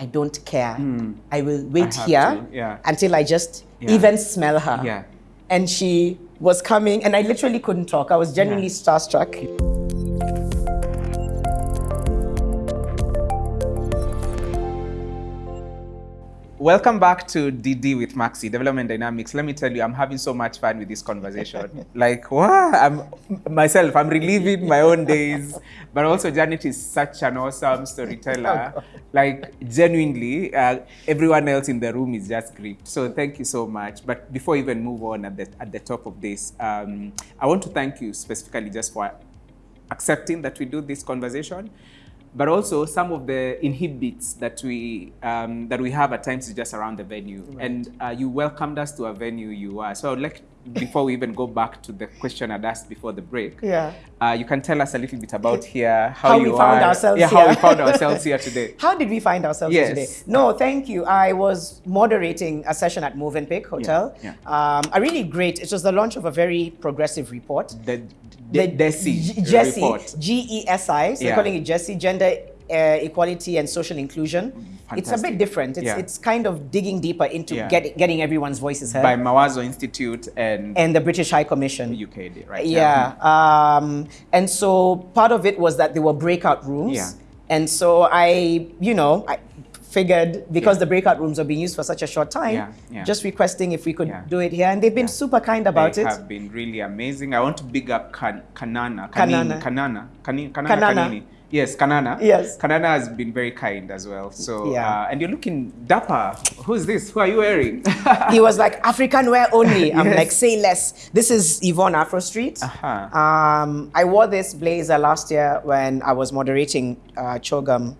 I don't care. Hmm. I will wait have here yeah. until I just Yeah. even smell her. Yeah. And she was coming, and I literally couldn't talk. I was genuinely starstruck. Welcome back to DD with Maxi, Development Dynamics. Let me tell you, I'm having so much fun with this conversation. like, wow, I'm myself, I'm reliving my own days. But also, Janet is such an awesome storyteller. like, genuinely, uh, everyone else in the room is just great. So, thank you so much. But before we even move on at the, at the top of this, um, I want to thank you specifically just for accepting that we do this conversation but also some of the inhibits that we um, that we have at times is just around the venue and uh, you welcomed us to a venue you are so I would like before we even go back to the question I'd asked before the break Yeah. uh, you can tell us a little bit about here how, How you we found are ourselves yeah how we here. found ourselves here today How did we find ourselves Yes. today? No, thank you. I was moderating a session at Movenpick Hotel. yeah. Um, a really great, it was the launch of a very progressive report. the, the, Desi G- Jesse, report G-E-S-I, so Yeah. calling it Jesse, Gender uh, Equality and Social Inclusion. It's a bit different. It's, Yeah. it's kind of digging deeper into Yeah. get, getting everyone's voices heard. by Mawazo Institute and, and the British High Commission. UK right Yeah. Um, and so part of it was that there were breakout rooms. Yeah. And so I, you know, I figured because the breakout rooms are being used for such a short time, Yeah, yeah. just requesting if we could Yeah. do it here. And they've been Yeah. super kind about they it. have been really amazing. I want to big up kan- Kanana. Kanana. Kanana. Kanana. Kanana. Kanini. Yes, Kanana. Yes. Kanana has been very kind as well. So, Yeah. uh, and you're looking dapper. Who's this? Who are you wearing? he was like, African wear only. I'm Yes. like, say less. This is Yvonne Afro Street. Uh-huh. Um, I wore this blazer last year when I was moderating uh, CHOGM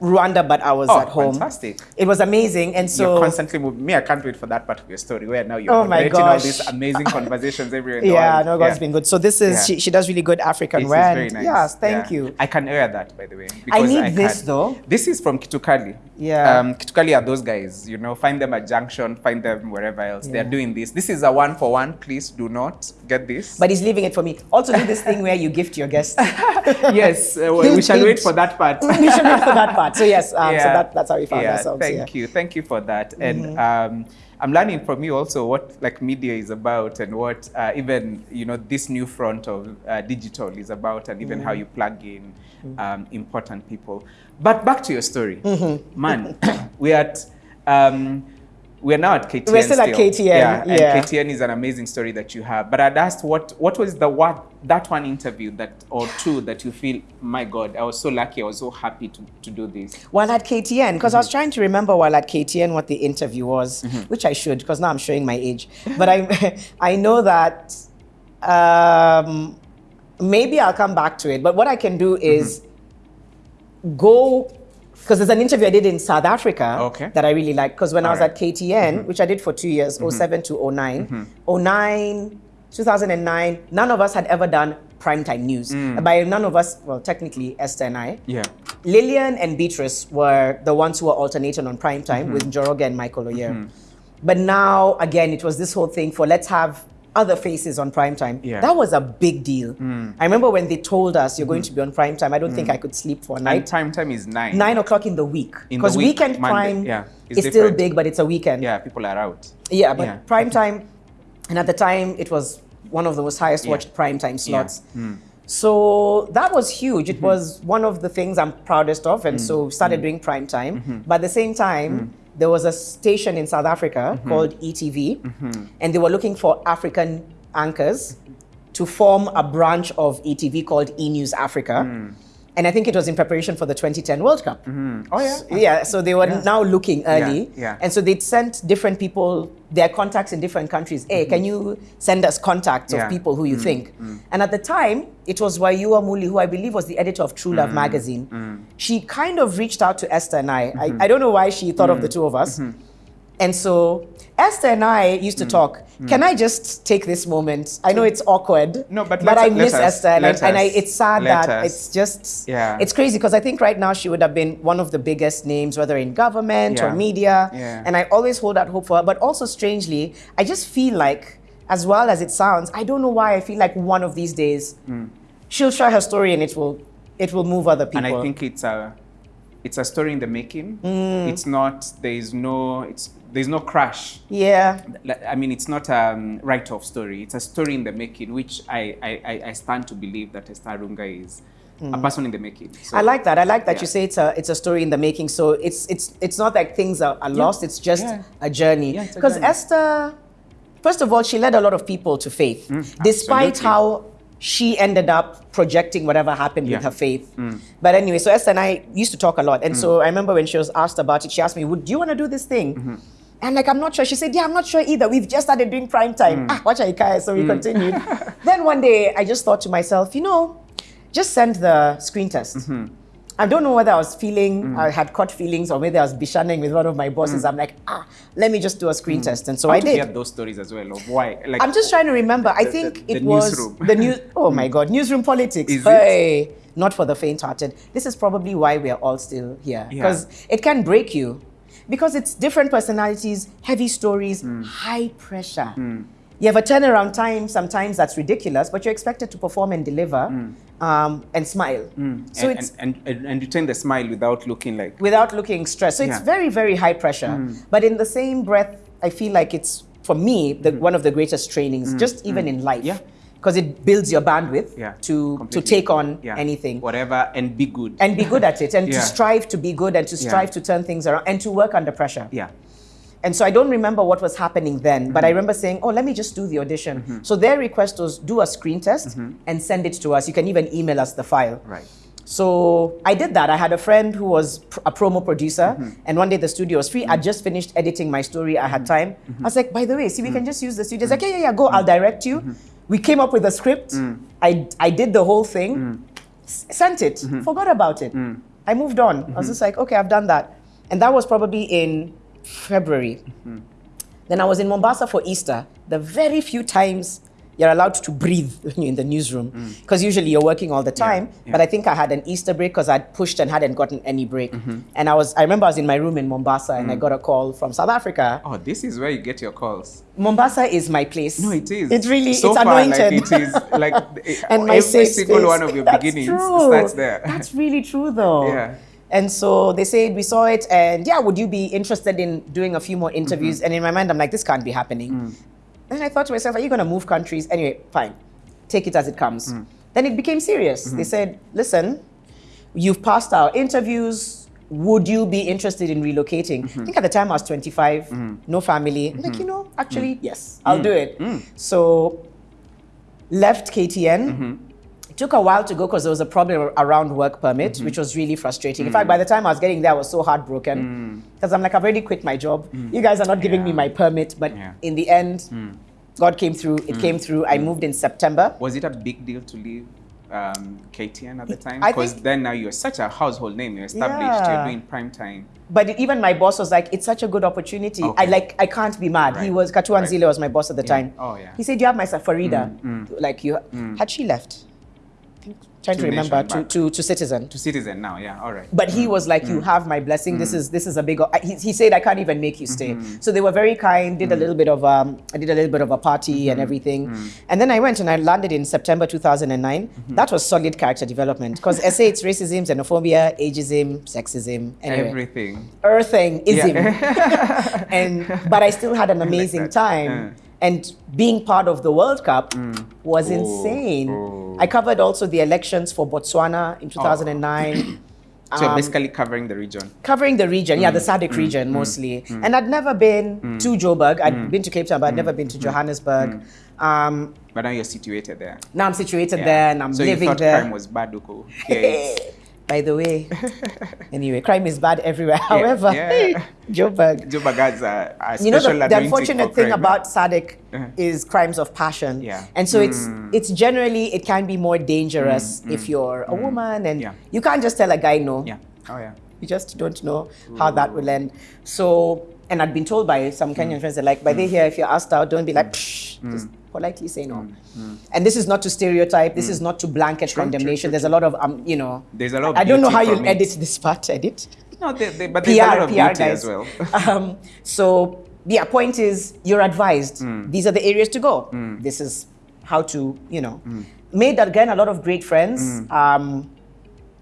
Rwanda, but I was Oh, at home. fantastic. It was amazing. And so you're constantly moving. Me, I can't wait for that part of your story where now you're Oh my moderating all these amazing conversations everywhere Yeah, no, God's been good. So this is Yeah. she, she does really good African This is wear. very nice. Yes, thank Yeah. you. I can wear that, by the way. I need this, can. though. This is from Kitukali. Yeah. Um, Kitukali are those guys, you know, find them at Junction, find them wherever else. They're doing this. This is a one for one. Please do not get this. But he's leaving it for me. Also do this thing where you gift your guests. yes, uh, we, we shall wait for that part. we should wait for that part. So yes, um, so that, that's how we found yeah, ourselves Thank. Mm-hmm. you, thank you for that. And um, I'm learning from you also what like media is about and what uh, even you know this new front of uh, digital is about, and even how Mm-hmm. you plug in um, important people. But back to your story, Mm-hmm. man. we're at. We're now at KTN. We're still at KTN, Yeah, and. KTN is an amazing story that you have. But I'd asked what what was the what that one interview that or two that you feel, my God, I was so lucky, I was so happy to, to do this. While at KTN, because I was trying to remember while at KTN what the interview was, Mm-hmm. which I should, because now I'm showing my age. But I, I know that um, maybe I'll come back to it. But what I can do is go, because there's an interview I did in South Africa Okay. that I really like. Because when I was Alright. at KTN, mm-hmm. which I did for two years, mm-hmm. 07 to 09, mm-hmm. 09, 2009, none of us had ever done primetime news. Mm. By none of us, well, technically Esther and I. Yeah. Lillian and Beatrice were the ones who were alternating on prime time Mm-hmm. with Njoroge and Michael Oyier. But now, again, it was this whole thing for let's have other faces on prime time. Yeah. Mm. That was a big deal. I remember when they told us you're going to be on prime time, I don't think I could sleep for a And night. time time is nine. Nine o'clock in the week. Because week, weekend Monday, prime yeah, is still big, but it's a weekend. Yeah, people are out. Yeah, but Yeah. prime time, and at the time it was one of the most highest Yeah. watched prime time slots. Hmm. So that was huge. Mm-hmm. It was one of the things I'm proudest of, and Mm. so started doing prime time. Mm-hmm. But at the same time, there was a station in South Africa Mm-hmm. called ETV, and they were looking for African anchors to form a branch of ETV called E News Africa. Mm. And I think it was in preparation for the 2010 World Cup. Oh yeah. Yeah, so they were now looking early. yeah. And so they'd sent different people their contacts in different countries. Hey, can you send us contacts Mm-hmm. Yeah. Mm-hmm. of people who you think? And at the time, it was Wayua Muli, who I believe was the editor of True Mm-hmm. Love magazine. She kind of reached out to Esther and I. Mm-hmm. I, I don't know why she thought of the two of us. And so Esther and I used to Mm. talk. Can I just take this moment? I know it's awkward. No, but but I miss us, Esther, and, I, and I, it's sad that us. it's just Yeah. it's crazy because I think right now she would have been one of the biggest names, whether in government or media. Yeah. And I always hold out hope for her. But also, strangely, I just feel like, as well as it sounds, I don't know why I feel like one of these days she'll share her story and it will it will move other people. And I think it's a it's a story in the making. Mm. It's not. There is no. It's there's no crash. Yeah. I mean, it's not a um, write-off story. It's a story in the making, which I I, I- stand to believe that Esther Arunga is a person in the making. So, Mm. I like that. I like that yeah. you say it's a it's a story in the making. So it's it's it's not like things are, are lost. It's just Yeah. a journey. Yeah, Because. Esther, first of all, she led a lot of people to faith, despite Mm, absolutely. how she ended up projecting whatever happened Yeah. with her faith. Mm. But anyway, so Esther and I used to talk a lot, and so I remember when she was asked about it, she asked me, "Would you want to do this thing?" Mm-hmm. And like, I'm not sure. She said, Yeah, I'm not sure either. We've just started doing prime time. Mm. Ah, watch Aikaya. So we continued. then one day, I just thought to myself, you know, just send the screen test. Mm-hmm. I don't know whether I was feeling, Mm. I had caught feelings, or maybe I was bishanning with one of my bosses. I'm like, ah, let me just do a screen test. And so Mm. How I did. hear those stories as well of why. Like I'm just trying to remember. I think the- it the was newsroom. the news. Oh my God, newsroom politics. Is it? hey, not for the faint-hearted. This is probably why we are all still here Yeah. because it can break you, because it's different personalities, heavy stories, Hmm. high pressure. You have a turnaround time sometimes that's ridiculous, but you're expected to perform and deliver um, and smile. So Hmm. and, it's and, and and you turn the smile without looking like without looking stressed. So it's very, very high pressure. But in the same breath, I feel like it's for me the, one of the greatest trainings, just even in life. Yeah. Because it builds your bandwidth yeah to to take on Yeah. anything whatever and be good. and be good at it and Yeah. to strive to be good and to strive to turn things around and to work under pressure. yeah. And so I don't remember what was happening then, but I Mm-hmm. remember saying, "Oh, let me just do the audition." So their request was do a screen test and send it to us. You can even email us the file. Mm-hmm. Right. So I did that. I had a friend who was pr- a promo producer, Mm-hmm. and one day the studio was free. I'd just finished editing my story. I had time. Mm-hmm. I was like, by the way, see, we can just use the studio. He's like, yeah, yeah, yeah, go. I'll direct you. Mm-hmm. We came up with a script. Mm. I, I did the whole thing, s- sent it, Mm-hmm. forgot about it. I moved on. I was just like, okay, I've done that. And that was probably in February. Mm-hmm. Then I was in Mombasa for Easter. The very few times you're allowed to breathe when you're in the newsroom, because usually you're working all the time. Mm. yeah. But I think I had an Easter break because I'd pushed and hadn't gotten any break. Mm-hmm. And I was, I remember I was in my room in Mombasa and Mm. I got a call from South Africa. Oh, this is where you get your calls. Mombasa is my place. No, it is. It really, so it's far, anointed. Like it is like and my every single space. one of your That's beginnings true. starts there. That's really true, though. Yeah. And so they said we saw it, and yeah, would you be interested in doing a few more interviews? Mm-hmm. And in my mind, I'm like, this can't be happening. Mm. And I thought to myself, are you going to move countries? Anyway, fine, take it as it comes. Mm. Then it became serious. Mm-hmm. They said, listen, you've passed our interviews. Would you be interested in relocating? Mm-hmm. I think at the time I was 25, no family. I'm like, you know, actually, yes, I'll do it. So left KTN. It took a while to go because there was a problem around work permit, mm-hmm. which was really frustrating. In mm. fact, by the time I was getting there, I was so heartbroken mm. because I'm like, I've already quit my job. Mm. You guys are not giving me my permit. But Yeah. in the end, God came through. It came through. I moved in September. Was it a big deal to leave um, KTN at the time? Because then now you're such a household name. You're established. Yeah. You're doing prime time. But even my boss was like, "It's such a good opportunity. I like. I can't be mad." He was Katuan Right. Zile was my boss at the Yeah. time. Oh, yeah. He said, "You have my Farida. Mm, Like you had she left? Trying to, To remember to, to to Citizen. To Citizen now, yeah, all right. But he was like, "You mm. have my blessing. This mm. is this is a big." He, he said, "I can't even make you stay." Mm-hmm. So they were very kind. Did a mm. little bit of um, I did a little bit of a party mm-hmm. and everything, and then I went and I landed in September 2009. Mm-hmm. That was solid character development because SA it's racism, xenophobia, ageism, sexism, anyway, Everything. earthing ism, and but I still had an amazing that. time. Uh. And being part of the World Cup was Oh, insane. oh. I covered also the elections for Botswana in 2009. So you're Um, basically covering the region. covering the region, yeah, the Mm, SADC region mostly. And I'd never been to Joburg. I'd Mm. been to Cape Town, but I'd never been to Johannesburg. Um, But now you're situated there. now I'm situated Yeah. there and I'm so living you thought there. crime was bad, Uko. Yeah, By the way, anyway, crime is bad everywhere. However, yeah. Joburg. Joburg has a, a You know, the, the unfortunate thing crime. about SADC Uh-huh. is crimes of passion. Yeah. And so it's Mm. it's generally, it can be more dangerous if you're a woman and Yeah. you can't just tell a guy no. Yeah. Oh, yeah. You just don't know how that will end. So, and I'd been told by some Mm. Kenyan friends, they're like, by they here, if you're asked out, don't be like, Psh, just politely say no. And this is not to stereotype, this is not to blanket Mm. True, true, condemnation. true, There's a lot of, um, you know, There's a lot of I don't know how you'll edit this part, edit. No, they, they, but there's a lot of PR beauty guys. as well. um, so, yeah, point is, you're advised. Mm. These are the areas to go. This is how to, you know. Mm. Made, again, a lot of great friends um,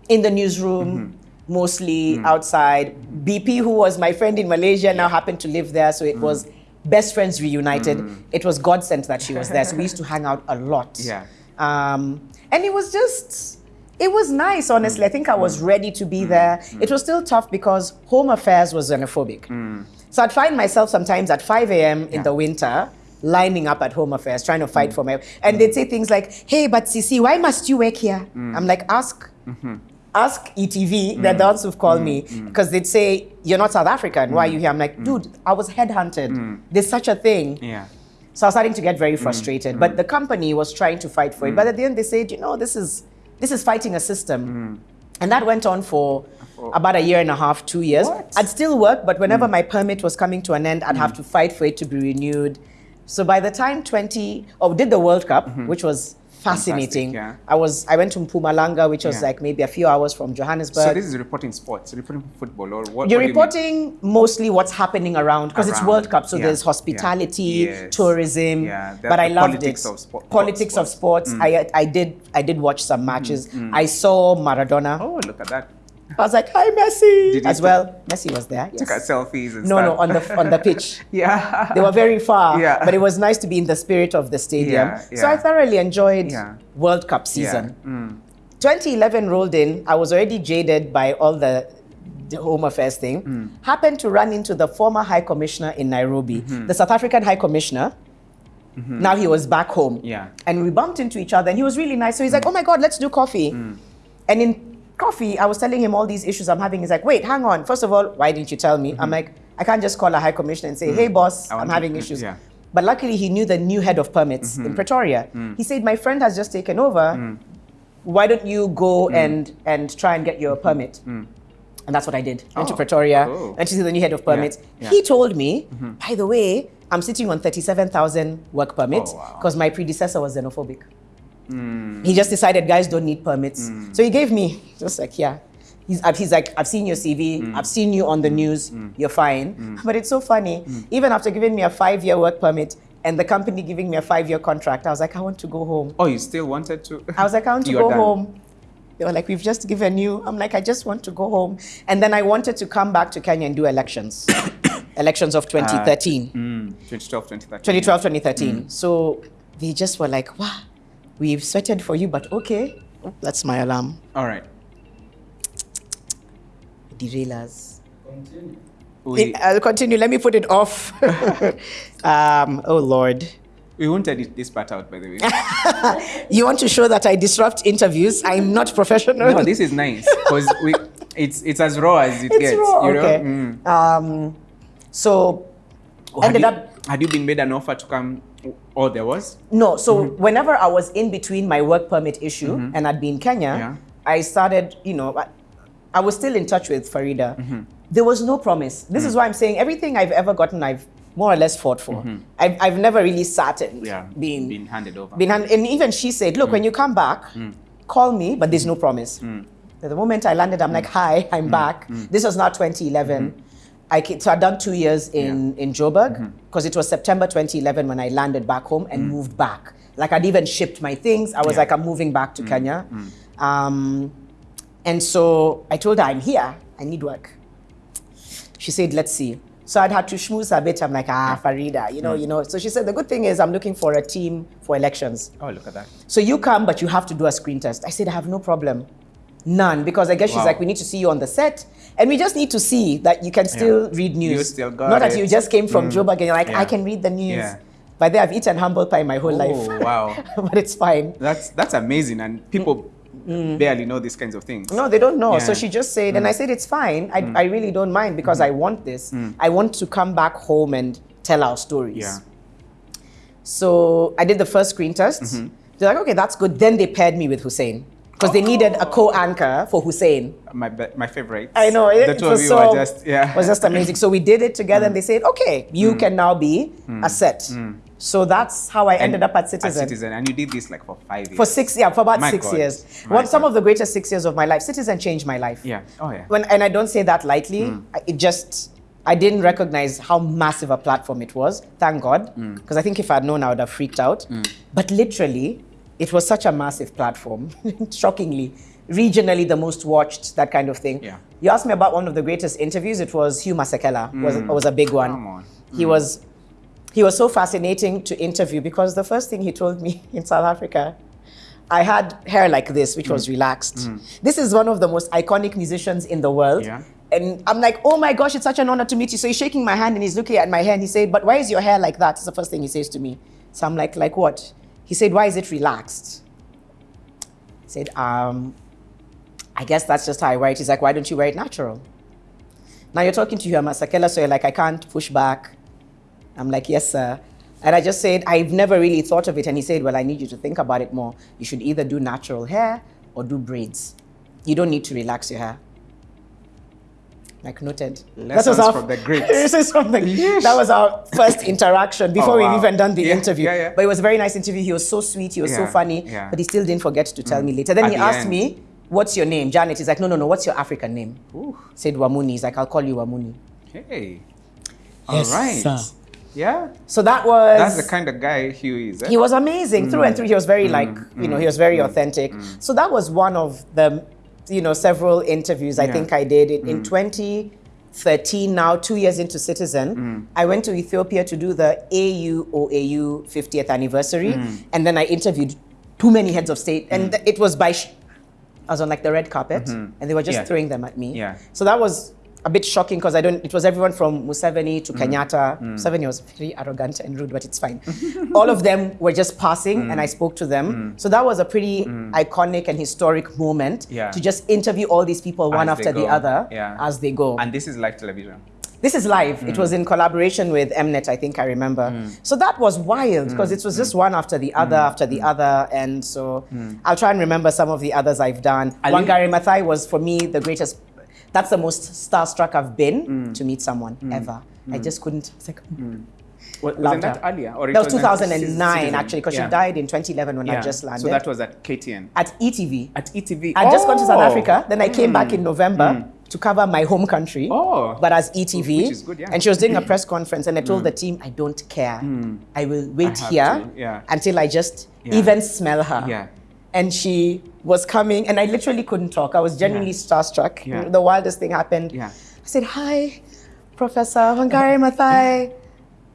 in the newsroom. Mm-hmm. Mostly hmm. outside. BP, who was my friend in Malaysia, now happened to live there, so it hmm. was best friends reunited. Hmm. It was God sent that she was there, so we used to hang out a lot. Yeah. Um, and it was just, it was nice, honestly. I think I was ready to be there. It was still tough because Home Affairs was xenophobic. So I'd find myself sometimes at 5 a.m. in Yeah. the winter lining up at Home Affairs, trying to fight for my. And they'd say things like, hey, but Sisi, why must you work here? I'm like, ask. Mm-hmm. Ask ETV, they're mm. the ones who've called mm. me mm. because they'd say, You're not South African, why are you here? I'm like, Dude, I was headhunted. There's such a thing. Yeah. So I was starting to get very frustrated. But the company was trying to fight for it. But at the end, they said, you know, this is this is fighting a system. And that went on for oh. about a year and a half, two years. What? I'd still work, but whenever my permit was coming to an end, I'd have to fight for it to be renewed. So by the time 20, oh, did the World Cup, mm-hmm. which was fascinating. yeah. I was I went to Mpumalanga, which was Yeah. like maybe a few hours from Johannesburg. So this is reporting sports, reporting football, or what? You're what do you reporting mostly what's happening around because it's World Cup, so yeah, there's hospitality, yes. tourism. Yeah, but I loved politics it. of spo- politics of sports. Mm. sports. I I did I did watch some matches. I saw Maradona. Oh, look at that. I was like, "Hi, Messi!" Did As well. Messi was there. Took our selfies and No, stuff. no, on the on the pitch. yeah. They were very far, Yeah. but it was nice to be in the spirit of the stadium. Yeah, yeah. So I thoroughly enjoyed. World Cup season. Mm. 2011 rolled in. I was already jaded by all the, the Home Affairs thing. Mm. Happened to run into the former High Commissioner in Nairobi, Mm-hmm. the South African High Commissioner. Now he was back home. Yeah. And we bumped into each other, and he was really nice. So he's like, "Oh my God, let's do coffee." Mm. And in coffee, I was telling him all these issues I'm having. He's like, "Wait, hang on. First of all, why didn't you tell me?" I'm like, "I can't just call a High Commissioner and say, hey, boss, Mm-hmm. I I'm want to- having issues." yeah. But luckily, he knew the new head of permits Mm-hmm. in Pretoria. Mm. He said, "My friend has just taken over. Why don't you go Mm. and and try and get your permit?" And that's what I did. Went to Oh, Pretoria, cool. and she's the new head of permits. yeah. He told me, by the way, I'm sitting on 37,000 work permits Oh, wow. because my predecessor was xenophobic. Mm. He just decided guys don't need permits. Mm. So he gave me, just like, yeah. He's, uh, he's like, I've seen your CV, mm. I've seen you on the news, you're fine. But it's so funny. Even after giving me a five year work permit and the company giving me a five year contract, I was like, I want to go home. Oh, you still wanted to? I was like, I want to go done. home. They were like, we've just given you. I'm like, I just want to go home. And then I wanted to come back to Kenya and do elections. elections of 2013. Uh, mm, 2012, 2013. 2012, 2013. Mm. So they just were like, wow, we've sweated for you, but okay. Oh, that's my alarm. All right. Derailers. We, I'll continue. Let me put it off. um, oh, Lord. we won't edit this part out, by the way. You want to show that I disrupt interviews? I'm not professional. no, this is nice because we it's it's as raw as it it's gets. raw. You know? Okay. Mm. Um, so Had ended you, up Had you been made an offer to come? Oh, there was. No, so Mm-hmm. whenever I was in between my work permit issue and I'd be in Kenya, Yeah. I started, you know, I, I was still in touch with Farida. Mm-hmm. There was no promise. This Mm. is why I'm saying everything I've ever gotten, I've more or less fought for. I've, I've never really sat and Mm-hmm. Yeah. been, been handed over. been hand, and even she said, look, when Mm. you come back, call me, but there's no promise. At the moment I landed, I'm like, hi, I'm back. This was not 2011. I ca- so I'd done two years in, in Joburg mm-hmm. because it was September 2011 when I landed back home and mm. moved back. Like I'd even shipped my things. I was Yeah. like, I'm moving back to mm. Kenya. Mm. Um, and so I told her, I'm here. I need work. She said, let's see. So I'd had to schmooze a bit. I'm like, ah, Farida, you know, you know. So she said, the good thing is I'm looking for a team for elections. oh, look at that. So you come, but you have to do a screen test. I said, I have no problem. None, because I guess she's like, we need to see you on the set, and we just need to see that you can still read news. You still got Not that it. Mm. you just came from Joburg and you're like, Yeah. I can read the news. Yeah. But then I've eaten humble pie my whole Oh, life. wow. but it's fine. That's that's amazing, and people barely know these kinds of things. Mm. No, they don't know. So she just said, and I said, it's fine. I, Mm. I really don't mind because I want this. I want to come back home and tell our stories. Yeah. So I did the first screen test. Mm-hmm. They're like, okay, that's good. Then they paired me with Hussein because they needed a co-anchor for Hussein. My my favorite. I know it, The two was of you so are just yeah. Mm. was just amazing. So we did it together, and they said, okay, you can now be a set. So that's how I ended up at Citizen. Citizen, and you did this like for five years. For six, yeah, for about My six God. years. My One, some of the greatest six years of my life. Citizen changed my life. Yeah. Oh yeah. When, and I don't say that lightly. Mm. It just, I didn't recognize how massive a platform it was. Thank God. Mm. Because I think if I'd known, I would have freaked out. But literally, it was such a massive platform. Shockingly. Regionally, the most watched, that kind of thing. Yeah. You asked me about one of the greatest interviews. It was Hugh Masekela. Was mm. was a big one. Come on. He mm. was he was so fascinating to interview because the first thing he told me in South Africa, I had hair like this, which Mm. was relaxed. Mm. This is one of the most iconic musicians in the world. Yeah. And I'm like, oh my gosh, it's such an honor to meet you. So he's shaking my hand and he's looking at my hair and he said, but why is your hair like that? It's the first thing he says to me. So I'm like, like what? He said, why is it relaxed? I said, um, I guess that's just how I wear it. He's like, why don't you wear it natural? Now you're talking to Hugh Masekela, so you're like, I can't push back. I'm like, yes, sir. And I just said, I've never really thought of it. And he said, well, I need you to think about it more. You should either do natural hair or do braids. You don't need to relax your hair. Like noted. Lessons from the greats. This is from the, that was our first interaction before Oh, wow. we've even done the Yeah, interview. yeah, yeah. But it was a very nice interview. He was so sweet. He was so funny. Mm. But he still didn't forget to tell mm. me later. Then At he the asked end. me, what's your name? Janet. He's like, no, no, no. What's your African name? Ooh, Said Wamuni. He's like, I'll call you Wamuni. hey. Yes, All right. sir. Yeah. So that was That's the kind of guy Hugh is. Eh? he was amazing through and mm. through. He was very like mm, you know he was very authentic. So that was one of the you know several interviews I Yeah. think I did in, mm. in 2013. Now two years into Citizen, mm. I went to Ethiopia to do the AU OAU 50th anniversary, mm. and then I interviewed too many heads of state, and it was by. Sh- I was on like the red carpet, mm-hmm. and they were just Yeah. throwing them at me. Yeah. So that was a bit shocking because I don't. It was everyone from Museveni to mm. Kenyatta. Mm. Museveni was very arrogant and rude, but it's fine. All of them were just passing, mm. and I spoke to them. So that was a pretty iconic and historic moment Yeah. to just interview all these people one As after the other Yeah. as they go. And this is live television. This is live. It was in collaboration with Mnet, I think I remember. So that was wild because it was just one after the other after the other. And so I'll try and remember some of the others I've done. Wangari Maathai was for me the greatest. That's the most starstruck I've been mm. to meet someone mm. ever. I mm. just couldn't. It's like, What, wasn't that earlier? Or it that was 2009 Citizen? actually because Yeah. she died in 2011 when I just landed So that was at KTN. at ETV. At ETV. I'd just gone to South Oh! Africa. Then I came back in November to cover my home country. Oh. But as ETV. Which is good, yeah. And she was doing a press conference, and I told the team, I don't care. I will wait have here to, yeah. until I just Yeah. even smell her. Yeah. And she was coming, and I literally couldn't talk. I was genuinely starstruck. Yeah. The wildest thing happened. Yeah. I said, Hi, Professor Wangari Maathai.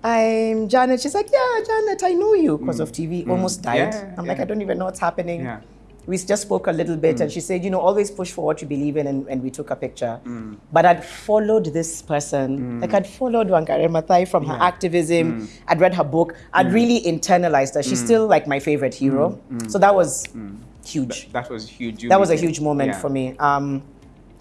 I'm Janet. She's like, Yeah, Janet, I know you because of TV. Almost died. Mm. Yeah, I'm like. I don't even know what's happening. Yeah. We just spoke a little bit, and she said, You know, always push for what you believe in, and, and we took a picture. Mm. But I'd followed this person. Like, I'd followed Wangari Maathai from her activism. Mm. I'd read her book. I'd really internalized her. She's still like my favorite hero. Mm. So that was huge That was huge. You that was a huge moment Yeah. for me. Um,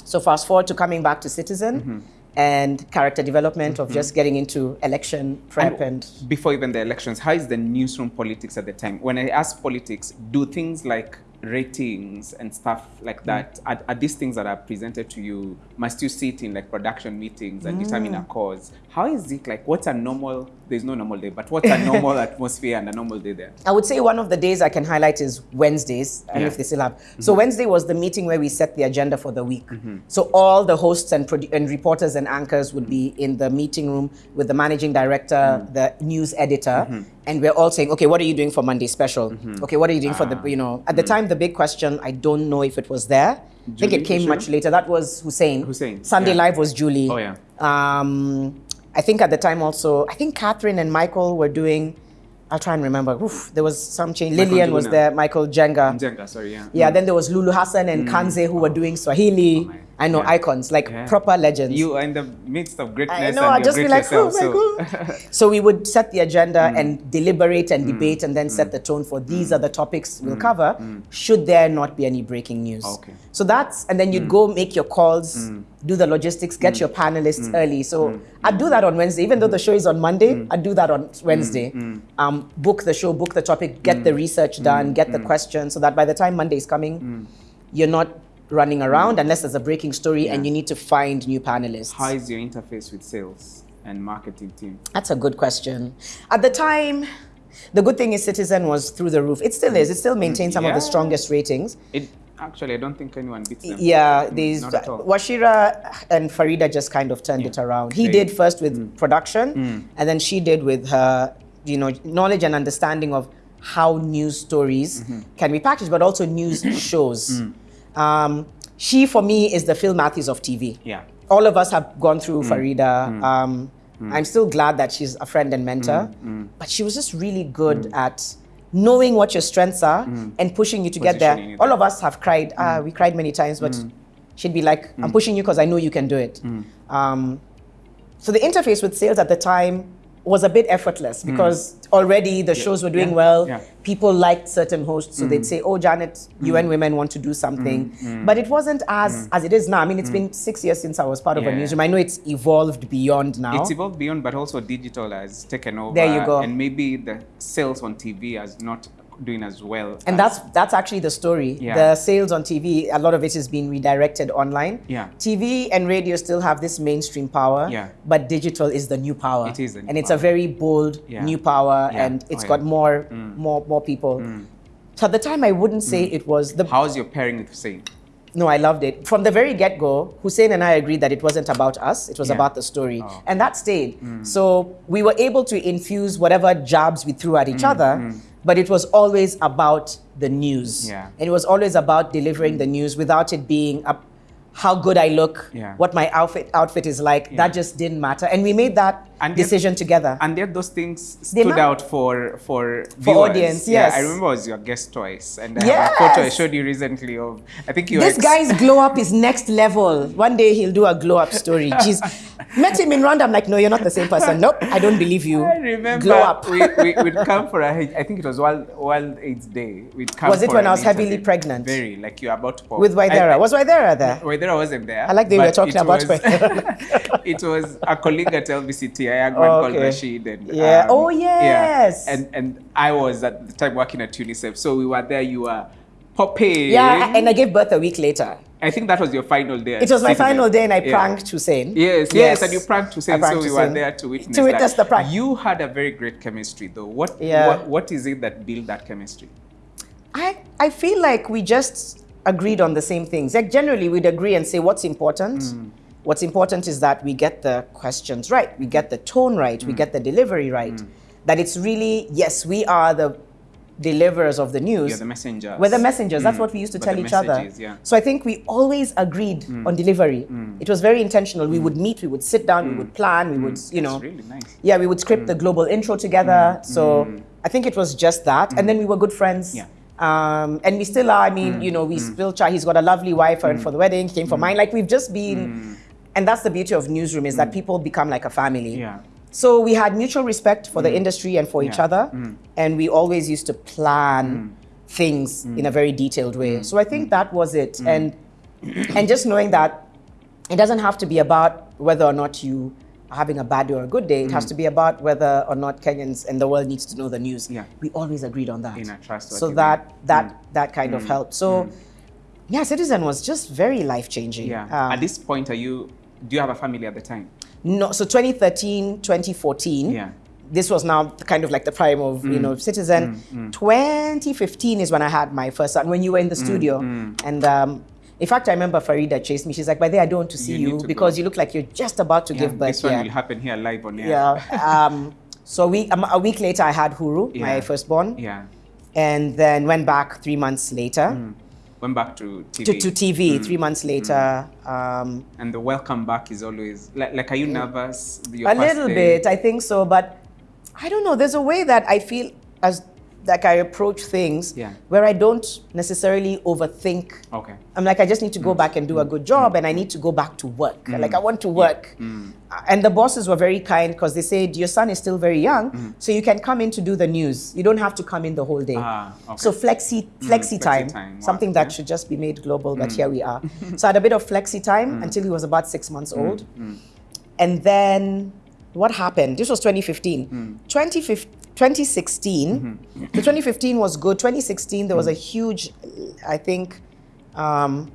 so fast forward to coming back to Citizen Mm-hmm. and character development of just getting into election prep and, before even the elections, how is the newsroom politics at the time? When I ask politics, do things like ratings and stuff like mm. that are, are these things that are presented to you? Must you sit in like production meetings and determine mm. a cause? How is it like? What's a normal? There's no normal day, but what's a normal atmosphere and a normal day there? I would say one of the days I can highlight is Wednesdays. I don't know Yeah. if they still have. Mm-hmm. So Wednesday was the meeting where we set the agenda for the week. Mm-hmm. So all the hosts and, and reporters and anchors would be mm-hmm. in the meeting room with the managing director, the news editor, and we're all saying, okay, what are you doing for Monday special? Okay, what are you doing for the, ah. you know, at the time the big question, I don't know if it was there. I think it came Julie? much later. That was Hussein. Hussein, Sunday yeah. Live was Julie. Oh, yeah. Um, I think at the time also, I think Catherine and Michael were doing. I'll try and remember. Oof, there was some change. Michael Lillian was there. Michael Jenga. Jenga, sorry, yeah. Yeah. Mm. Then there was Lulu Hassan and mm. Kanze who were oh. doing Swahili. Oh I know yeah. icons like Yeah. proper legends. You are in the midst of greatness. I know. I'd just be like, yourself, oh my so- god. so we would set the agenda Mm. and deliberate and mm. debate, and then set mm. the tone for these mm. are the topics we'll Mm. cover. Should there not be any breaking news? Okay. So that's and then you'd go make your calls, do the logistics, get your panelists early. So I'd do that on Wednesday, even though the show is on Monday. I'd do that on Wednesday. Um, book the show, book the topic, get the research done, get the questions, so that by the time Monday is coming, you're not running around mm. unless there's a breaking story and you need to find new panelists. How is your interface with sales and marketing team? That's a good question. At the time, the good thing is Citizen was through the roof. It still is. It still mm. maintains some of the strongest ratings. It actually, I don't think anyone beats them. Yeah, mm, these at all. Wachira and Farida just kind of turned it around. He They- did first with production, and then she did with her, you know, knowledge and understanding of how news stories mm-hmm. can be packaged, but also news shows. Um, she for me is the Phil Matthews of TV. Yeah. All of us have gone through Mm. Farida. Um, I'm still glad that she's a friend and mentor, Mm. but she was just really good at knowing what your strengths are and pushing you to get there. Mm. All there. of us have cried. Ah, we cried many times, but she'd be like, "I'm pushing you because I know you can do it." Um, so the interface with sales at the time was a bit effortless hmm. because already the shows were doing yeah, well. yeah. People liked certain hosts, so they'd hmm. say, "Oh, Janet, UN hmm. Women want to do something," but it wasn't as as it is now. I mean, it's been six years since I was part of a newsroom. I know it's evolved beyond now. It's evolved beyond, but also digital has taken over. There you go. And maybe the sales on TV has not doing as well. and as- that's that's actually the story. Yeah. The sales on TV, a lot of it is being redirected online. Yeah. TV and radio still have this mainstream power. Yeah. But digital is the new power. It is the new and it's power. a very bold Yeah. new power, Yeah. and it's Oh, got yeah. Mm. more more more people. Mm. So at the time, I wouldn't say mm. it was the How's your pairing with Hussein? No, I loved it. From the very get go, Hussein and I agreed that it wasn't about us, it was Yeah. about the story. Oh. And that stayed. Mm. So we were able to infuse whatever jabs we threw at each other, but it was always about the news. Yeah. And it was always about delivering the news without it being a, how good I look, Yeah. what my outfit outfit is like. That just didn't matter. And we made that And yet- decision together. And yet those things stood out for for For viewers. audience, Yeah, yes. I remember I was your guest twice, and I have a photo I showed you recently of. I think you. This guy's glow up is next level. One day he'll do a glow up story. Jeez. Met him in Rwanda. I'm like, no, you're not the same person. Nope, I don't believe you. I remember Glow up. we, we, we'd come for a, I think it was World, World AIDS Day. We'd come Was it when I was heavily interview. pregnant? Very, like you're about to pop. With Waidera. I- I- Was Waidera there? Waidera wasn't there. I like the way but we're talking about was- Waidera. it was a colleague at LBCT, a young man Oh, called okay. Rashid. And, Yeah. um, Oh, yes. Yeah. And, and I was at the time working at UNICEF. So we were there, you were popping. Yeah, and I gave birth a week later. I think that was your final day. It was my final day and I Yeah. pranked Hussein. Yes, yes, and you pranked I Hussein, so pranked we were there to witness To witness that. the prank. You had a very great chemistry, though. What, Yeah. what, what is it that built that chemistry? I, I feel like we just agreed on the same things. Like generally we'd agree and say what's important. Mm. What's important is that we get the questions right, we get the tone right, Mm. we get the delivery right. That it's really, yes, we are the deliverers of the news. You're the messenger. We're the messengers. That's Mm. what we used to But tell each other. yeah. Mm. So I think we always agreed on delivery. It was very intentional. We would meet, we would sit down, we would plan, we would, you know, It's really nice. yeah, we would script the global intro together. So I think it was just that. And then we were good friends. Yeah. Um, and we still are. I mean, you know, we still try. He's got a lovely wife and for the wedding, he came for mine. Like we've just been, and that's the beauty of newsroom is that mm. people become like a family. Yeah. So we had mutual respect for the mm. industry and for each Yeah. other, mm. and we always used to plan things in a very detailed way. So I think that was it, and and just knowing that it doesn't have to be about whether or not you are having a bad day or a good day. It has to be about whether or not Kenyans and the world needs to know the news. Yeah. We always agreed on that. In a trustworthy so that that that kind of helped. So yeah, Citizen was just very life changing. Yeah. Um, At this point, are you? Do you have a family at the time? No, so 2013, 2014. Yeah. Mm. This was now kind of like the prime of you know Citizen. 2015 is when I had my first son. When you were Mm, in the studio, and um, in fact, I remember Farida chased me. She's like, "By the way, I don't want to see You you, to because go." you look like you're just about to Yeah. give birth." This one here." will happen here live on air. Yeah. um, so a week, um, a week later, I had Huru, Yeah. my firstborn, Yeah. and then went back three months later Went back to TV. to, to TV. Mm. Three months later, um, And the welcome back is always like, like are you nervous? A little day? bit, I think so, but I don't know. There's a way that I feel as like I approach things Yeah. where I don't necessarily overthink. Okay. I'm like, I just need to Mm. go back and do a good job, and I need to go back to work. Like, I want to work. Mm. Uh, And the bosses were very kind because they said, Your son is still very young, Mm. so you can come in to do the news. You don't have to come in the whole day. Ah, okay. So, flexi, flexi flexi time, time, wow, something that yeah. should just be made global, but here we are. so, I had a bit of flexi time until he was about six months old. And then what happened? This was 2015. 2015 2016. Mm-hmm. So 2015 was good. 2016, there was a huge, I think, um,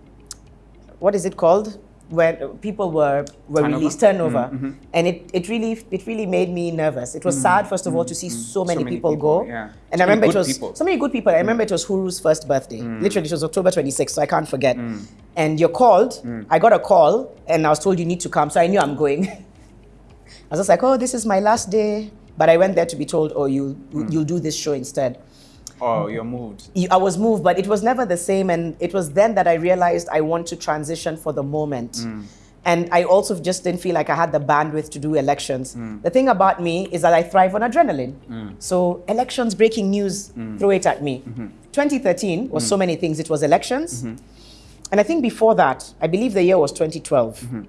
what is it called? When people were, were Turnover? released, turnover. Mm-hmm, mm-hmm. And it, it really it really made me nervous. It was sad, first of all, to see so many, many people, people, go. yeah. And So I remember it was people. so many good people. I mm. remember it was Huru's first birthday. Mm. Literally, it was October 26th, so I can't forget. Mm. And you're called. I got a call, and I was told you need to come. So I knew I'm going. I was just like, oh, this is my last day. But I went there to be told, oh, you you'll do this show instead. Oh, you're moved. I was moved, but it was never the same. And it was then that I realized I want to transition for the moment. Mm. And I also just didn't feel like I had the bandwidth to do elections. Mm. The thing about me is that I thrive on adrenaline. So elections, breaking news, Mm. throw it at me. Mm-hmm. 2013 was so many things. It was elections. And I think before that, I believe the year was 2012. Mm-hmm.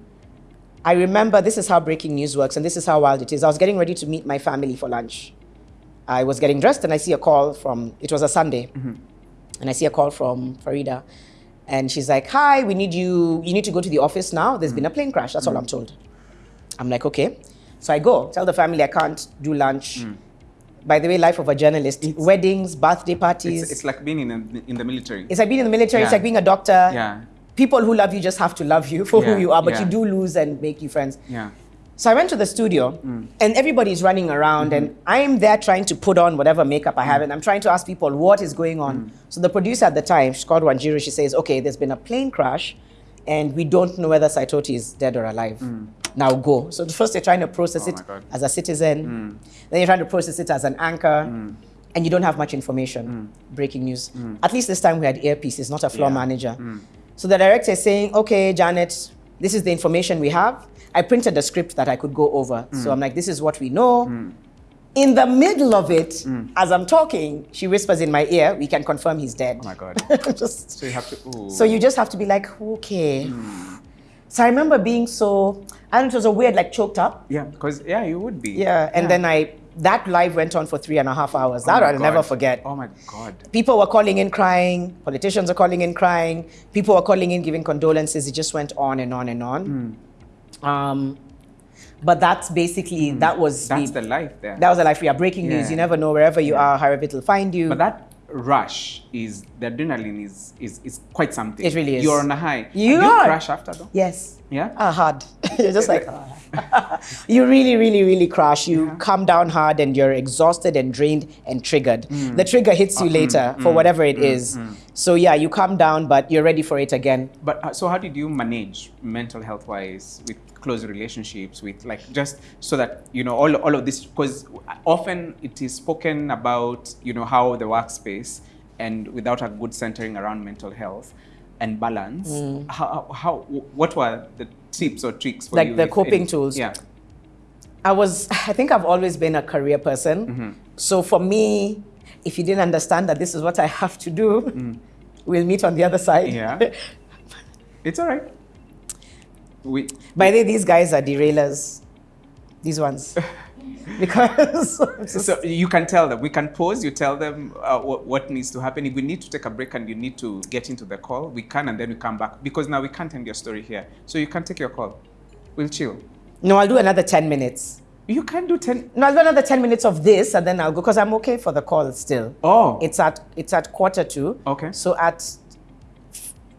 I remember this is how breaking news works, and this is how wild it is. I was getting ready to meet my family for lunch. I was getting dressed, and I see a call from, it was a Sunday, mm-hmm. and I see a call from Farida. And she's like, Hi, we need you, you need to go to the office now. There's been a mm-hmm. plane crash. That's all I'm mm-hmm. told. I'm like, Okay. So I go, tell the family I can't do lunch. Mm. By the way, life of a journalist, weddings, birthday parties. It's, it's like being in, a, in the military. It's like being in the military, it's like being a doctor. yeah. People who love you just have to love you for Yeah, who you are, but yeah. you do lose and make you friends. Yeah. So I went to the studio Mm. and everybody's running around Mm-hmm. and I'm there trying to put on whatever makeup I have and I'm trying to ask people what is going on. Mm. So the producer at the time, called Wanjiru, she says, okay, there's been a plane crash and we don't know whether Saitoti is dead or alive. Now go. So first they're trying to process Mm. Oh it. Mm. as a citizen, then you're trying to process it as an anchor. And you don't have much information. Breaking news. At least this time we had earpieces, not a floor Mm. Yeah. Mm. So the director is saying, okay, Janet, this is the information we have. I printed a script that I could go over. Mm. So I'm like, this is what we know. In the middle of it, Mm. as I'm talking, she whispers in my ear, we can confirm he's dead. Oh my God. Just, So you have to. Ooh. so you just have to be like, okay. Hmm. So I remember being so, and it was a weird, like choked up. Yeah, because yeah, you would be. Yeah. And then I, that live went on for three and a half hours. Oh That I'll never forget. Oh my God. People were calling in crying, politicians are calling in crying, people were calling in giving condolences. It just went on and on and on. Um, but that's basically, that was That's the, the life there. that was a life we are breaking news. You never know wherever you are, however it'll find you. But that rush is the adrenaline is is, is quite something. It really is. You're on a high. You Do are. crash after though. yes. Yeah. Ah, hard. you're just like, ah. you really, really, really crash. You come down hard and you're exhausted and drained and triggered. Mm. The trigger hits you mm, later mm, for whatever it is. So yeah, you come down, but you're ready for it again. But uh, so how did you manage mental health wise with close relationships with like just so that you know all, all of this because often it is spoken about you know how the workspace and without a good centering around mental health and balance Mm. how, how what were the tips or tricks for Like you the coping any- tools. yeah I was, I think I've always been a career person. Mm-hmm. So for me, if you didn't understand that this is what I have to do, mm. we'll meet on the other side. Yeah. it's all right we By the way, these guys are derailers. These ones. because So you can tell them. We can pause. You tell them uh, what, what needs to happen. If we need to take a break and you need to get into the call, we can, and then we come back because now we can't end your story here. So you can take your call. We'll chill. no, I'll do another 10 minutes. You can do ten. No, I'll do another 10 minutes of this and then I'll go because I'm okay for the call still. Oh, It's at it's at quarter to. Okay. So at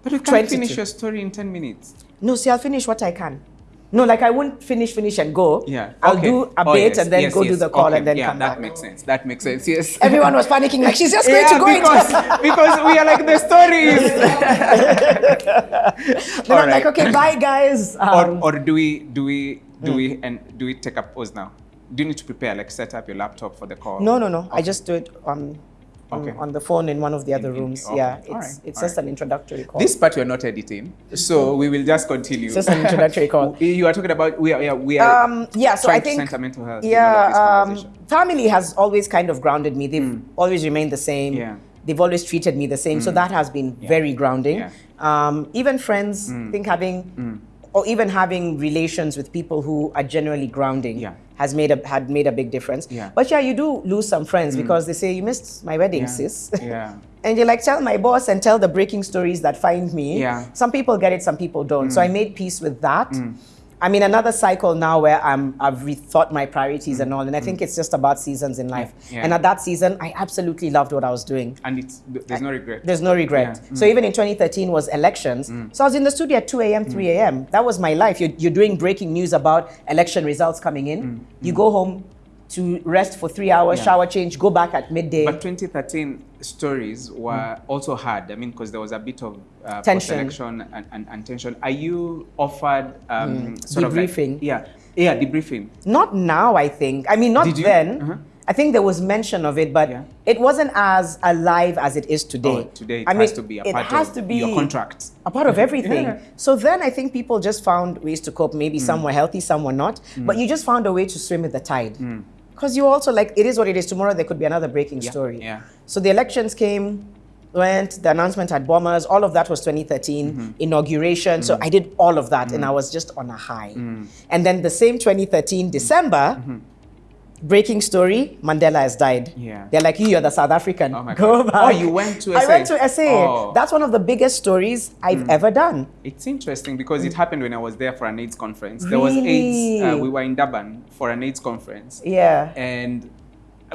but you can 22. finish your story in ten minutes. no, see, I'll finish what I can. No, like I won't finish, finish and go. Yeah. I'll Okay. do a Oh, bit yes, and then yes, go do the call Okay. and then yeah, come that back. makes sense. That makes sense. Yes. Everyone was panicking like she's just going yeah, to go because because we are like the stories. Then I'm like, okay, bye guys. Um, or, or do we do we do we and do we take a pause now? Do you need to prepare like set up your laptop for the call? no, no, no. I just do it on, Okay. on the phone in one of the other rooms. okay. Yeah, it's Alright, it's just an introductory call. This part we're not editing, so we will just continue. It's just an introductory call. you are talking about we are yeah, we are um, yeah, so trying I think to center mental health. in all of yeah, um, family has always kind of grounded me. They've always remained the same. Hmm. Yeah. They've always treated me the same. So that has been very grounding. Yeah. Hmm. Um, even friends, I think having or even having relations with people who are generally grounding Yeah. Has made a had made a big difference. Yeah. But yeah, you do lose some friends because they say you missed my wedding, yeah. sis. yeah. And you're like, tell my boss and tell the breaking stories that find me. Yeah. Mm. Some people get it, some people don't. So I made peace with that. I'm in another cycle now where I'm, I've rethought my priorities and all. And I think it's just about seasons in life. Mm. Yeah. And at that season, I absolutely loved what I was doing. And it's there's no regret. There's no regret. Yeah. Mm. So even in 2013 was elections. So I was in the studio at 2 a.m., 3 a.m. That was my life. You're, you're doing breaking news about election results coming in. You go home to rest for three hours, Mm. Yeah. shower change, go back at midday. But 2013 stories were also hard. I mean, because there was a bit of uh, Tension. and, and, and tension. Are you offered um, sort of Debriefing. like yeah, yeah, debriefing? Not now, I think. I mean, not then. Uh-huh. I think there was mention of it, but Yeah. it wasn't as alive as it is today. Oh, today it I has mean, to be a it part has of to be your contract. a part of everything. Yeah. So then I think people just found ways to cope. Mm. Maybe some were healthy, some were not. But you just found a way to swim with the tide. Because you also like, it is what it is. Tomorrow there could be another breaking Yeah, story. yeah. So the elections came, went, the announcement had bombers. All of that was 2013, Mm-hmm. inauguration. Mm. So I did all of that and I was just on a high. And then the same 2013, December, breaking story, Mandela has died. Yeah. They're like, you, you're the South African. Oh my Go God. back. Oh, you went to I went to SA. Oh. Mm. That's one of the biggest stories I've ever done. It's interesting because it happened when I was there for an AIDS conference. There was AIDS. Uh, Really? we were in Durban for an AIDS conference. Yeah. and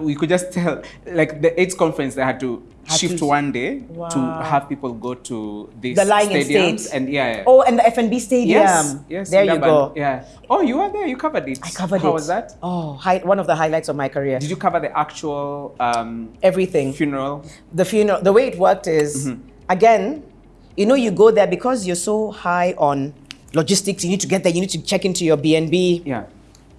we could just tell like the AIDS conference they had to shift one day to have people go to these The lying in stadiums and yeah, yeah. Oh, and the FNB Stadium. yes yes There you go. yeah oh you were there you covered it I covered how it. was that Oh, hi- one of the highlights of my career. did you cover the actual um, Everything. funeral the funeral, the way it worked is, Mm-hmm. again, you know, you go there because you're so high on logistics. You need to get there. You need to check into your BNB. yeah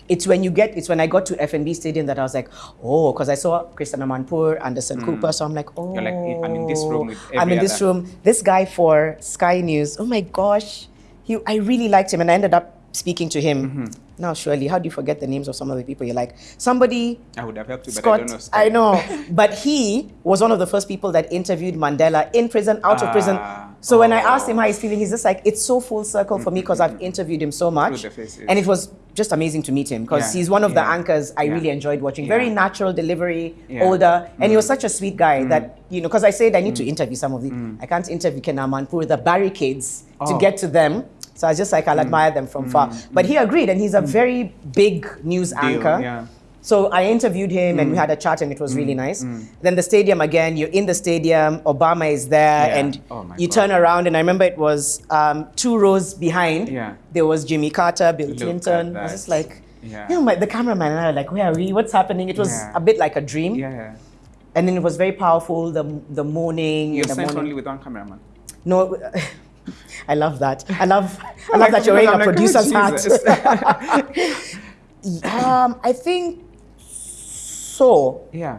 It's when you get. It's when I got to FNB Stadium that I was like, oh, because I saw Christiane Amanpour, Anderson Cooper. So I'm like, oh, Mm. You're like, I'm in this room with I'm in this other- room. This guy for Sky News. Oh my gosh, he. I really liked him, and I ended up speaking to him. Mm-hmm. Now, surely, how do you forget the names of some of the people you like? Somebody I would have helped you but I Scott, don't know Scott. I know, but he was one of the first people that interviewed Mandela in prison, out of prison. Ah, So when I oh. asked him how he's feeling, he's just like, it's so full circle for me because I've interviewed him so much, and it was just amazing to meet him because Yeah, he's one of the anchors I yeah. really enjoyed watching. Very natural delivery, Yeah. older, and he was Mm. such a sweet guy mm. that you know. Because I said I need to mm. interview some of the, mm. I can't interview Kenamanpur, the barricades to Oh. get to them. So I was just like, I'll admire them from far. But he agreed, and he's a very big news Deal, anchor. So I interviewed him and we Mm. had a chat and it was really nice. Then the stadium again, you're in the stadium, Obama is there, Yeah. and Oh you God. turn around and I remember it was um, two rows behind. Yeah. There was Jimmy Carter, Bill Look Clinton. I was just like, Yeah. you know, my, the cameraman and I were like, where are we? What's happening? It was Yeah. a bit like a dream. yeah And then it was very powerful, the, the morning. you're the sent morning. only with one cameraman No, I love that. I love, I love Like, that you're wearing a like, oh, producer's Jesus. hat. um, I think so. yeah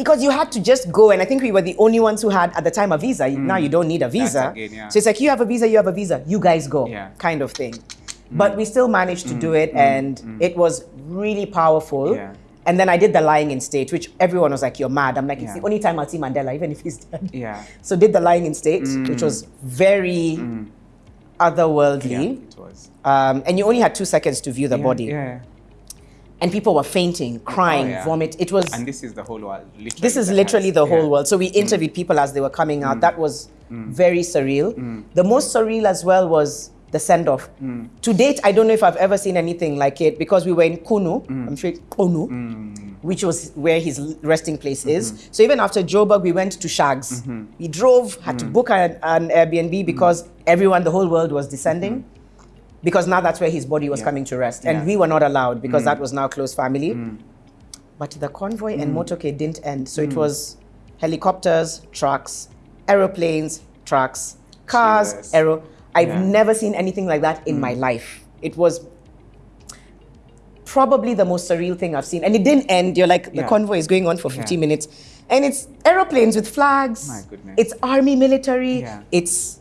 Because you had to just go, and I think we were the only ones who had at the time a visa. Now mm. you don't need a visa. again, yeah. So it's like you have a visa, you have a visa, you guys go, Yeah. kind of thing. Mm. But we still managed to do mm. it, and it was really powerful. Yeah. And then I did the lying in state, which everyone was like, "You're mad." I'm like, "It's Yeah. the only time I'll see Mandela, even if he's dead." yeah So did the lying in state, which was very yeah otherworldly. it was Um, and you only had two seconds to view the yeah, body. yeah And people were fainting, crying, Oh, yeah. vomit. It was and this is the whole world literally this is literally has- the whole yeah. Mm. world. So we interviewed people as they were coming out. That was very surreal. The most surreal as well was the send off. Mm. To date, I don't know if I've ever seen anything like it because we were in Qunu. Mm. I'm sure Qunu, which was where his resting place Mm-hmm. is. So even after Joburg, we went to Shags. We drove, had Mm. to book an, an Airbnb because everyone, the whole world was descending. Because now that's where his body was. Yeah. coming to rest. And Yeah. Mm. we were not allowed because that was now close family. But the convoy Mm. and motorcade didn't end. So it was helicopters, trucks, aeroplanes, trucks, cars, Jesus. aero. I've Yeah. never seen anything like that in my life. It was probably the most surreal thing I've seen. And it didn't end. You're like, the Yeah. convoy is going on for 15 Yeah. minutes. And it's aeroplanes with flags. My goodness. It's army military. Yeah. It's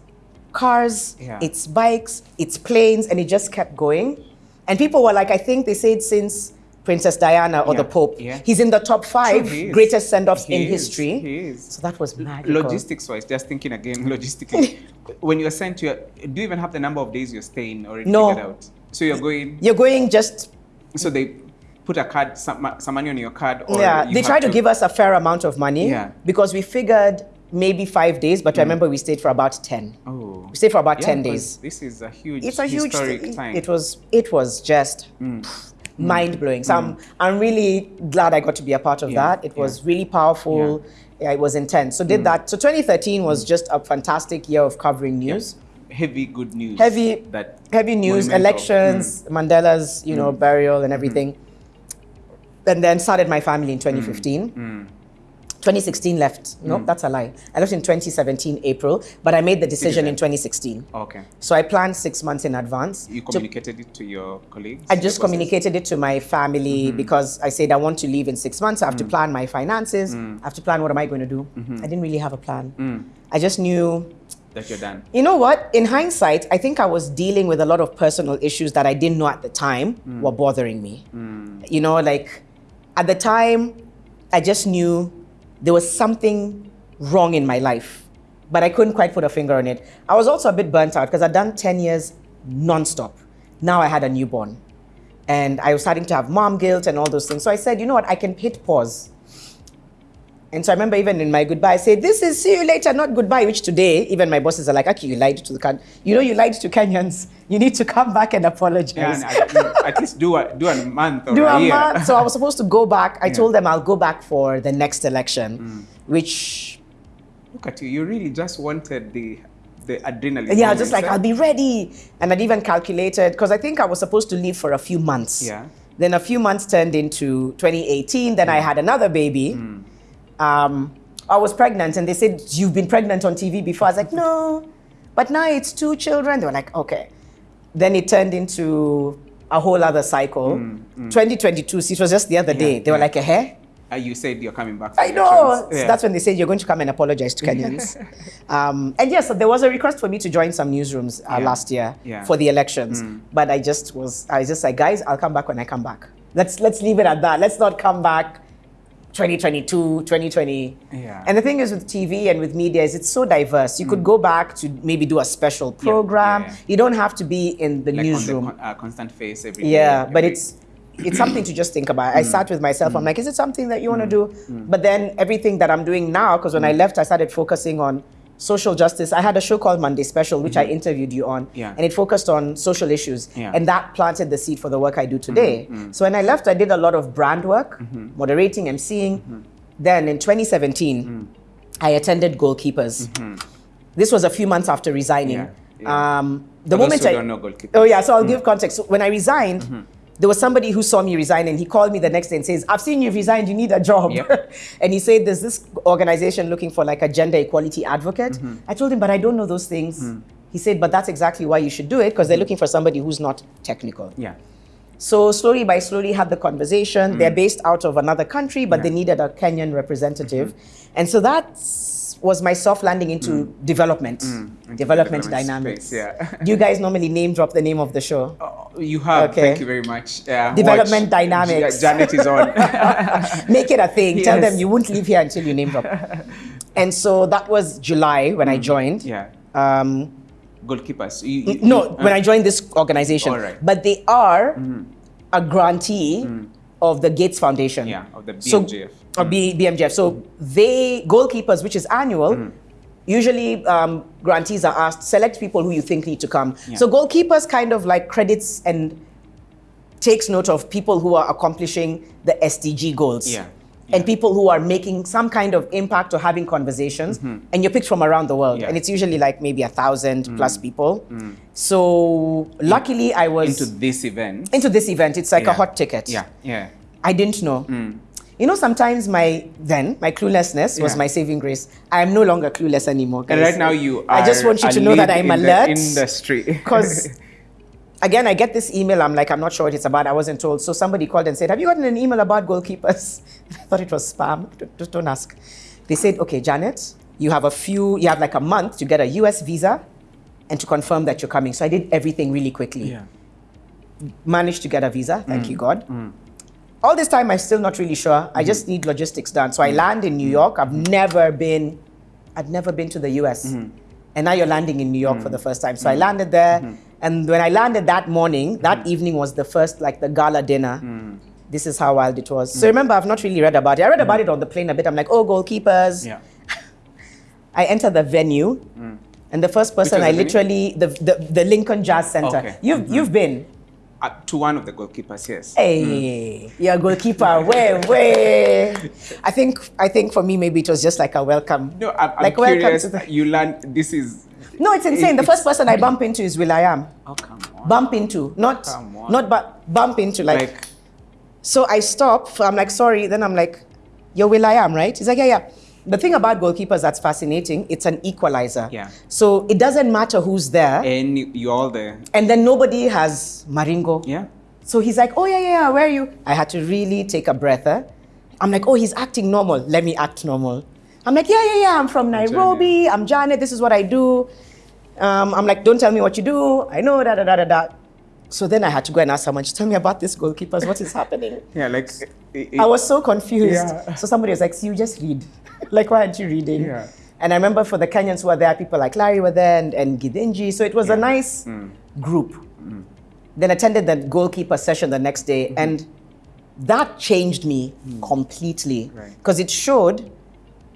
cars. Yeah. It's bikes. It's planes. And it just kept going. And people were like, I think they said since Princess Diana or the Pope, Yeah. he's in the top five True, greatest send offs in is, history. he is. So that was magical. logistics wise just thinking again logistically when you're sent to your, do you even have the number of days you're staying already No. figured out so you're going You're going just so they put a card some, some money on your card or yeah, they tried to, give us a fair amount of money Yeah. because we figured maybe five days, but I hmm. remember we stayed for about 10. oh We stayed for about Yeah, 10 days. this is a huge It's a huge historic time It was it was just hmm. hmm. mind blowing. So I'm, I'm really glad I got to be a part of Yeah, that. It yeah. was really powerful. Yeah, it was intense. So did that. So 2013 was just a fantastic year of covering news. heavy good news Heavy- that heavy news, elections, Mandela's, you know, burial and everything. And then started my family in 2015. 2016 left. No, Mm. that's a lie. I left in 2017 April, but I made the decision in 2016. Okay. So I planned six months in advance. You to- communicated it to your colleagues? I just communicated it to my family Mm-hmm. because I said I want to leave in six months. I have Mm. to plan my finances. I have to plan what am I going to do. Mm-hmm. I didn't really have a plan. Mm. I just knew that you're done. you know what? In hindsight, I think I was dealing with a lot of personal issues that I didn't know at the time Mm. were bothering me. You know, like at the time, I just knew there was something wrong in my life, but I couldn't quite put a finger on it. I was also a bit burnt out because I'd done 10 years nonstop. Now I had a newborn and I was starting to have mom guilt and all those things. So I said, you know what? I can hit pause. And so I remember even in my goodbye, I said, this is see you later, not goodbye, which today, even my bosses are like, okay, you lied to the Ken. You know, you lied to Kenyans. You need to come back and apologize. Yeah, and at, at least do a, do a month or Do a a month. So I was supposed to go back. I Yeah. told them I'll go back for the next election, mm. which, Look at you. You really just wanted the the adrenaline. yeah, just like? I'll be ready. And I'd even calculated, because I think I was supposed to leave for a few months. Yeah. Then a few months turned into 2018. Then I had another baby. Mm. Um, I was pregnant, and they said, You've been pregnant on TV before. I was like, No. But now it's two children. They were like, Okay. Then it turned into a whole other cycle. 2022, see, it was just the other day. They were like, a hair? Uh, you said you're coming back. I know. elections. So that's when they said you're going to come and apologize to Kenyans. um, and yes, there was a request for me to join some newsrooms uh, Yeah. last year Yeah. Mm. for the elections, but I just was, I was just like, guys, I'll come back when I come back. Let's let's leave it at that. Let's not come back 2022, 2020. Yeah. And the thing is with TV and with media is it's so diverse. You could mm. go back to maybe do a special Mm. yeah, program. yeah. You don't have to be in the like newsroom. con- uh, constant face every day, Yeah, but it's it's something to just think about. I mm. sat with myself. I'm mm. like, is it something that you want to do? But then everything that I'm doing now, because when I left, I started focusing on social justice. I had a show called Monday Special, which I mm-hmm. interviewed you on, Yeah. and it focused on social issues, Yeah. and that planted the seed for the work I do today. Mm-hmm. Mm-hmm. So when I left, I did a lot of brand work, moderating, emceeing. Then in 2017, mm. I attended Goalkeepers. This was a few months after resigning. Yeah. Um, the moment I don't know goalkeepers. oh yeah, so I'll mm. give context. So when I resigned, there was somebody who saw me resign, and he called me the next day and says, "I've seen you've resigned. You need a job." Yep. and he said, "There's this organization looking for like a gender equality advocate." Mm-hmm. I told him, "But I don't know those things." Mm-hmm. He said, "But that's exactly why you should do it because they're looking for somebody who's not technical." yeah. So slowly by slowly had the conversation. They're mm-hmm. based out of another country, but Yeah. they needed a Kenyan representative. And so that was my soft landing into mm. development, mm. into development development dynamics. space, yeah. Do you guys normally name drop the name of the show? Oh, you have. Okay. Thank you very much. Yeah, Development watch. dynamics. Ja- Janet is on. Make it a thing. Tell them you won't leave here until you name drop. and so that was July when I mm. joined. Mm. yeah. Um, Goalkeepers. You, you- no, you- when uh, I joined this organization. All right. But they are mm-hmm. a grantee of the Gates Foundation. Yeah, of the So- BMGF. or B, BMGF. So they goalkeepers, which is annual. Mm. Usually, um, grantees are asked select people who you think need to come. Yeah. So goalkeepers kind of like credits and takes note of people who are accomplishing the SDG goals. Yeah. And people who are making some kind of impact or having conversations, mm-hmm. and you're picked from around the world. Yeah. Mm. and it's usually like maybe a thousand mm. plus people. Mm. So luckily, I was into this event. into this event. It's like a hot ticket. Yeah, yeah. I didn't know. Mm. You know, sometimes my then my cluelessness was Yeah. my saving grace. I am no longer clueless anymore. And right now you are. I just want you to know that I'm in the alert. industry. Because again, I get this email. I'm like, I'm not sure what it's about. I wasn't told. So somebody called and said, Have you gotten an email about goalkeepers? I thought it was spam. Don't- Just don't ask. They said, Okay, Janet, you have a few. You have like a month to get a U.S. visa and to confirm that you're coming. So I did everything really quickly. yeah. Managed to get a visa. Mm. Thank you, God. All this time, I'm still not really sure. Mm-hmm. I just need logistics done. So I land in New York. I've never been, I've never been to the US. Mm-hmm. And now you're landing in New York for the first time. So I landed Mm-hmm. there. And when I landed that morning, that hmm. evening was the first, like the gala dinner. Mm. This is how wild it was. So hmm. remember, I've not really read about it. I read hmm. about it on the plane a bit. I'm like, oh, goalkeepers. Yeah. I enter the venue. And the first person I the literally, the, the, the Lincoln Jazz Center. Okay. You've, you've been. Uh, to one of the goalkeepers, yes. Hey, you're a goalkeeper. Way, way. I think, I think for me, maybe it was just like a welcome. No, I'm, I'm like welcome curious. to the- You learn. This is. No, it's insane. The first person I bump into is will.i.am. Oh come on. Bump into, not, Come on. not but bump into. Like, Like, so I stop. I'm like, sorry. Then I'm like, You're will.i.am, right? He's like, yeah, yeah. The thing about goalkeepers that's fascinating, it's an equalizer. Yeah. So it doesn't matter who's there. And you- you're all there. And then nobody has Maringo. Yeah. So he's like, oh, yeah, yeah, yeah, where are you? I had to really take a breather. I'm like, oh, he's acting normal. Let me act normal. I'm like, yeah, yeah, yeah, I'm from Nairobi. I'm Janet. This is what I do. Um, I'm like, don't tell me what you do. I know, da, da, da, da, da. So then I had to go and ask someone, tell me about this goalkeepers. What is happening? Yeah, like it- I was so confused. Yeah. So somebody was like, see, you just read. like, why aren't you reading? Yeah. And I remember for the Kenyans who were there, people like Larry were there and, and Gidinji. So it was a Yeah. Mm. nice group. Then attended the goalkeeper session the next day, Mm-hmm. and that changed me completely Mm. Right. because it showed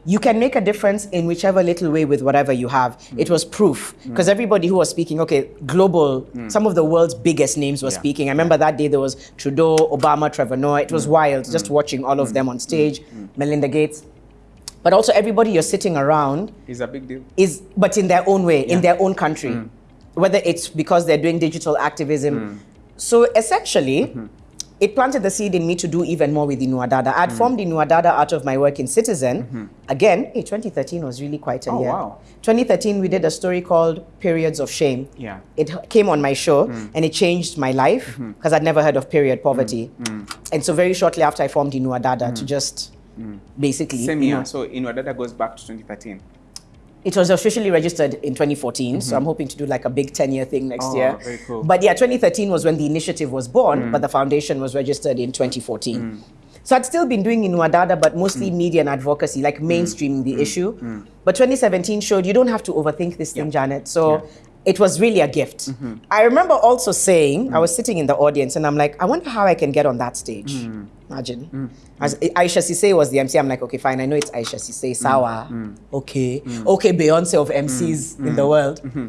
you can make a difference in whichever little way with whatever you have. Mm. It was proof because everybody who was speaking, okay, global, some of the world's biggest names were Mm. Yeah. speaking. I remember that day there was Trudeau, Obama, Trevor Noah. It was Mm. wild just watching all of them on stage, Melinda Gates. But also everybody you're sitting around is a big deal. is but in their own way in Yeah. Mm. their own country whether it's because they're doing digital activism Mm. so essentially Mm-hmm. It planted the seed in me to do even more with Inua Dada. I'd Mm. formed Inua Dada out of my work in Citizen. Again, hey, 2013 was really quite a Mm-hmm. Oh, year. wow. 2013, we did a story called Periods of Shame. Yeah. Mm. It came on my show and it changed my life because I'd never heard of period poverty. Mm. And so, very shortly after, I formed Inua Dada to just basically. Same you year. know, So Inua Dada goes back to 2013. It was officially registered in 2014, so I'm hoping to do like a big 10 year thing next Mm-hmm. Oh, year. cool. Mm. But yeah, 2013 was when the initiative was born, but the foundation was registered in 2014. So I'd still been doing Inua Dada, but mostly Mm. media and advocacy, like mainstreaming the issue. But 2017 showed you don't have to overthink this thing, Janet. So Yeah. Mm-hmm. it was really a gift. I remember also saying, I was sitting in the audience and I'm like, I wonder how I can get on that stage. Mm. Imagine. Mm. As mm. Isha Sesay was the MC, I'm like, okay, fine, I know it's Isha Sesay, mm. Sawa. Okay. Okay, Beyonce of MCs in the world. Mm-hmm.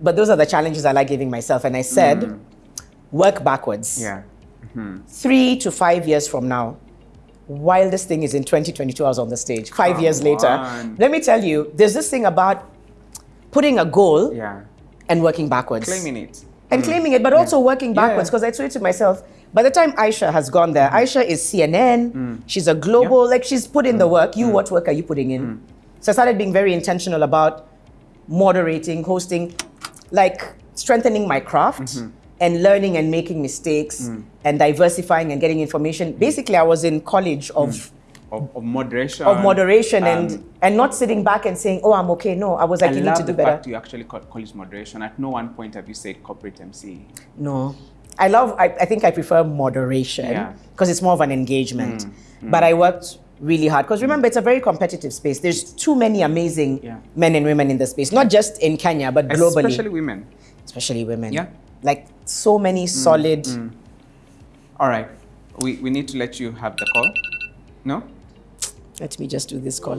But those are the challenges I like giving myself. And I said, work backwards. Yeah. Mm-hmm. Three to five years from now, while this thing is in 2022, I was on the stage. Five Come years later, let me tell you, there's this thing about putting a goal Yeah. and working backwards Claiming it. And mm. claiming it, but also working backwards. Because I told it to myself, by the time Isha has gone there, mm. Isha is CNN. Mm. She's a global, like she's put in the work. You, what work are you putting in? So I started being very intentional about moderating, hosting, like strengthening my craft mm-hmm. and learning and making mistakes and diversifying and getting information. Basically, I was in college of. Of, of moderation. Of moderation Um, and and not sitting back and saying, "Oh, I'm okay." No, I was like, I "You need to do the better." fact you actually call, call it moderation. At no one point have you said corporate MC. No. I love, I, I think I prefer moderation Yeah. because it's more of an engagement. Mm, mm. But I worked really hard because remember, it's a very competitive space. There's too many amazing Yeah. men and women in the space, not just in Kenya, but globally, Especially women. especially women. Yeah. Like so many mm, solid. All right. We, we need to let you have the call. No? Let me just do this call.